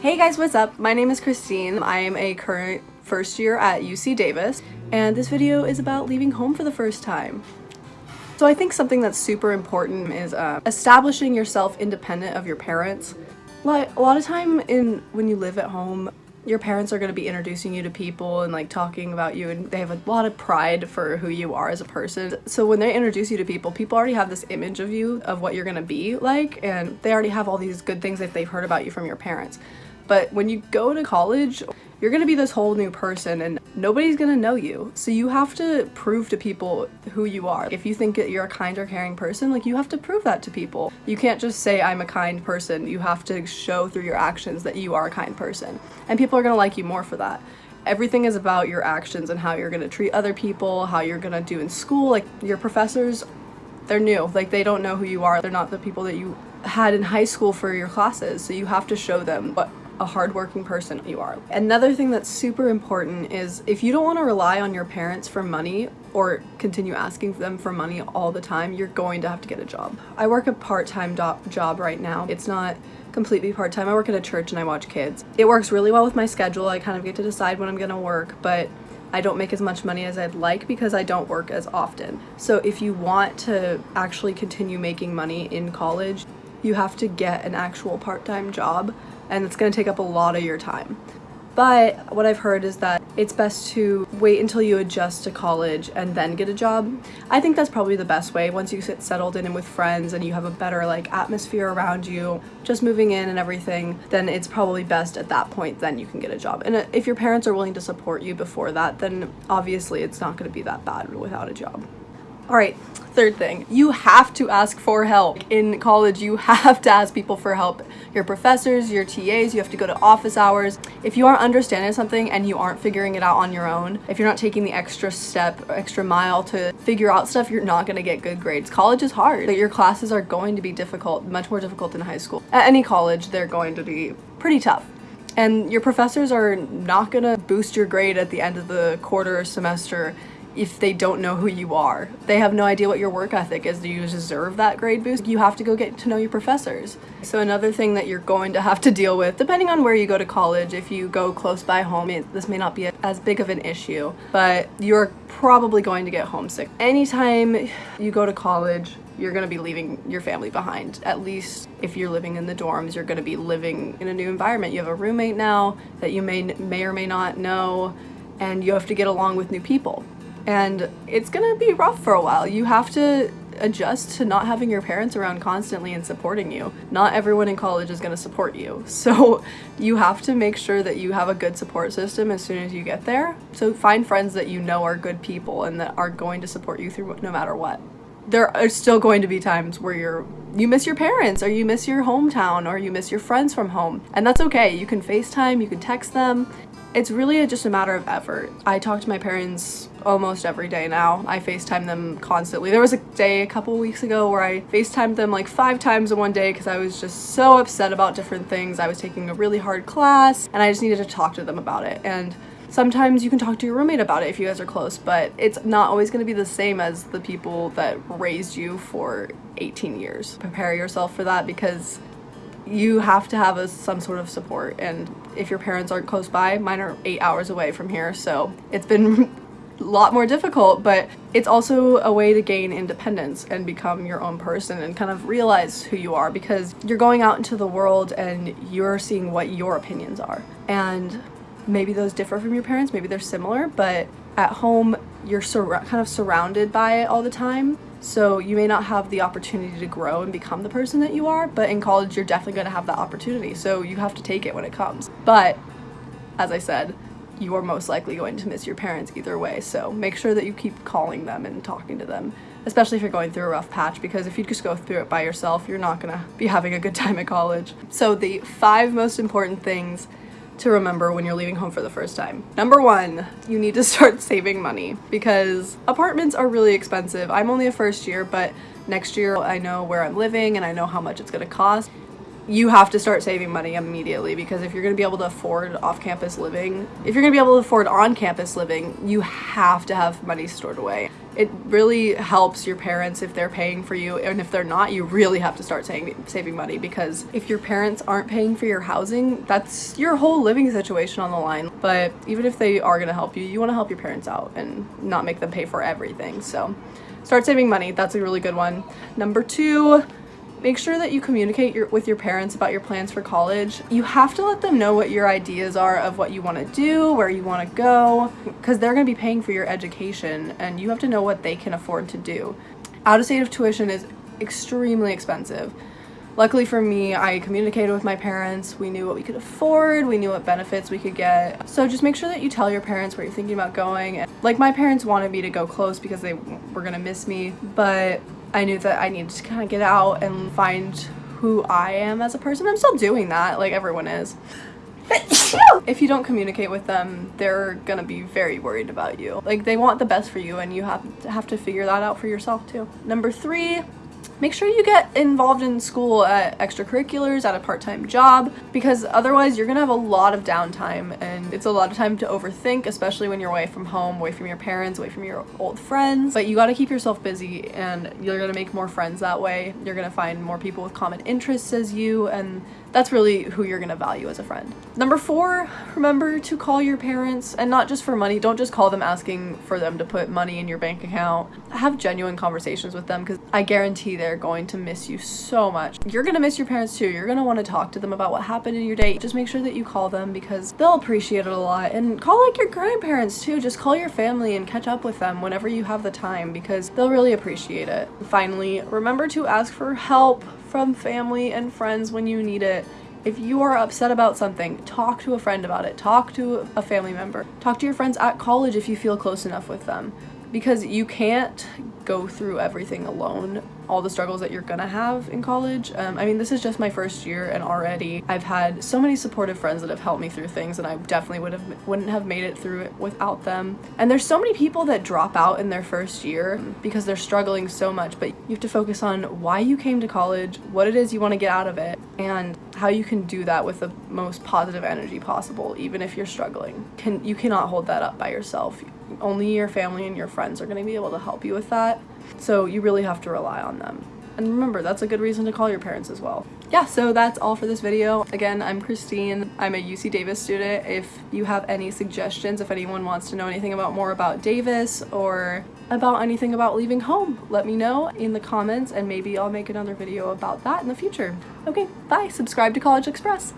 Hey guys, what's up? My name is Christine. I am a current first year at UC Davis, and this video is about leaving home for the first time. So I think something that's super important is uh, establishing yourself independent of your parents. Like a lot of time in when you live at home, your parents are going to be introducing you to people and like talking about you and they have a lot of pride for who you are as a person. So when they introduce you to people, people already have this image of you of what you're going to be like and they already have all these good things that they've heard about you from your parents. But when you go to college, you're gonna be this whole new person and nobody's gonna know you. So you have to prove to people who you are. If you think that you're a kind or caring person, like you have to prove that to people. You can't just say I'm a kind person. You have to show through your actions that you are a kind person. And people are gonna like you more for that. Everything is about your actions and how you're gonna treat other people, how you're gonna do in school. Like your professors, they're new. Like they don't know who you are. They're not the people that you had in high school for your classes. So you have to show them what a hardworking person you are. Another thing that's super important is if you don't want to rely on your parents for money or continue asking them for money all the time, you're going to have to get a job. I work a part-time job right now. It's not completely part-time. I work at a church and I watch kids. It works really well with my schedule. I kind of get to decide when I'm gonna work, but I don't make as much money as I'd like because I don't work as often. So if you want to actually continue making money in college, you have to get an actual part-time job and it's going to take up a lot of your time. But what I've heard is that it's best to wait until you adjust to college and then get a job. I think that's probably the best way. Once you get settled in and with friends and you have a better like atmosphere around you, just moving in and everything, then it's probably best at that point then you can get a job. And uh, if your parents are willing to support you before that, then obviously it's not going to be that bad without a job. All right, third thing, you have to ask for help. In college, you have to ask people for help. Your professors, your TAs, you have to go to office hours. If you aren't understanding something and you aren't figuring it out on your own, if you're not taking the extra step, extra mile to figure out stuff, you're not gonna get good grades. College is hard. Your classes are going to be difficult, much more difficult than high school. At any college, they're going to be pretty tough. And your professors are not gonna boost your grade at the end of the quarter or semester if they don't know who you are. They have no idea what your work ethic is. Do you deserve that grade boost? You have to go get to know your professors. So another thing that you're going to have to deal with, depending on where you go to college, if you go close by home, it, this may not be as big of an issue, but you're probably going to get homesick. Anytime you go to college, you're going to be leaving your family behind. At least if you're living in the dorms, you're going to be living in a new environment. You have a roommate now that you may, may or may not know, and you have to get along with new people and it's gonna be rough for a while. You have to adjust to not having your parents around constantly and supporting you. Not everyone in college is to support you. So you have to make sure that you have a good support system as soon as you get there. So find friends that you know are good people and that are going to support you through no matter what. There are still going to be times where you're you miss your parents or you miss your hometown or you miss your friends from home and that's okay. You can FaceTime, you can text them, it's really just a matter of effort. I talk to my parents almost every day now. I FaceTime them constantly. There was a day a couple weeks ago where I FaceTimed them like five times in one day because I was just so upset about different things. I was taking a really hard class and I just needed to talk to them about it. And sometimes you can talk to your roommate about it if you guys are close, but it's not always going to be the same as the people that raised you for 18 years. Prepare yourself for that because you have to have a, some sort of support and if your parents aren't close by mine are eight hours away from here so it's been a lot more difficult but it's also a way to gain independence and become your own person and kind of realize who you are because you're going out into the world and you're seeing what your opinions are and maybe those differ from your parents maybe they're similar but at home you're kind of surrounded by it all the time so you may not have the opportunity to grow and become the person that you are, but in college you're definitely going to have that opportunity. So you have to take it when it comes. But as I said, you are most likely going to miss your parents either way. So make sure that you keep calling them and talking to them, especially if you're going through a rough patch, because if you just go through it by yourself, you're not gonna be having a good time at college. So the five most important things to remember when you're leaving home for the first time. Number one, you need to start saving money because apartments are really expensive. I'm only a first year, but next year I know where I'm living and I know how much it's gonna cost. You have to start saving money immediately because if you're going to be able to afford off-campus living, if you're going to be able to afford on-campus living, you have to have money stored away. It really helps your parents if they're paying for you and if they're not, you really have to start saving saving money because if your parents aren't paying for your housing, that's your whole living situation on the line. But even if they are going to help you, you want to help your parents out and not make them pay for everything. So start saving money. That's a really good one. Number 2, Make sure that you communicate your, with your parents about your plans for college. You have to let them know what your ideas are of what you want to do, where you want to go, because they're going to be paying for your education and you have to know what they can afford to do. Out of state of tuition is extremely expensive. Luckily for me, I communicated with my parents. We knew what we could afford. We knew what benefits we could get. So just make sure that you tell your parents where you're thinking about going. Like my parents wanted me to go close because they were going to miss me, but I knew that I needed to kind of get out and find who I am as a person. I'm still doing that, like everyone is. if you don't communicate with them, they're gonna be very worried about you. Like they want the best for you and you have to have to figure that out for yourself too. Number three, make sure you get involved in school at extracurriculars, at a part-time job, because otherwise you're gonna have a lot of downtime and it's a lot of time to overthink, especially when you're away from home, away from your parents, away from your old friends. But you gotta keep yourself busy and you're gonna make more friends that way. You're gonna find more people with common interests as you and that's really who you're gonna value as a friend. Number four, remember to call your parents and not just for money. Don't just call them asking for them to put money in your bank account. Have genuine conversations with them because I guarantee they're going to miss you so much. You're gonna miss your parents too. You're gonna wanna talk to them about what happened in your day. Just make sure that you call them because they'll appreciate it a lot. And call like your grandparents too. Just call your family and catch up with them whenever you have the time because they'll really appreciate it. Finally, remember to ask for help from family and friends when you need it. If you are upset about something, talk to a friend about it. Talk to a family member. Talk to your friends at college if you feel close enough with them. Because you can't go through everything alone all the struggles that you're gonna have in college. Um, I mean, this is just my first year and already I've had so many supportive friends that have helped me through things and I definitely would have wouldn't have made it through it without them. And there's so many people that drop out in their first year because they're struggling so much, but you have to focus on why you came to college, what it is you want to get out of it, and how you can do that with the most positive energy possible, even if you're struggling. Can You cannot hold that up by yourself. Only your family and your friends are going to be able to help you with that. So you really have to rely on them. And remember, that's a good reason to call your parents as well. Yeah, so that's all for this video. Again, I'm Christine. I'm a UC Davis student. If you have any suggestions, if anyone wants to know anything about more about Davis or about anything about leaving home, let me know in the comments and maybe I'll make another video about that in the future. Okay, bye. Subscribe to College Express.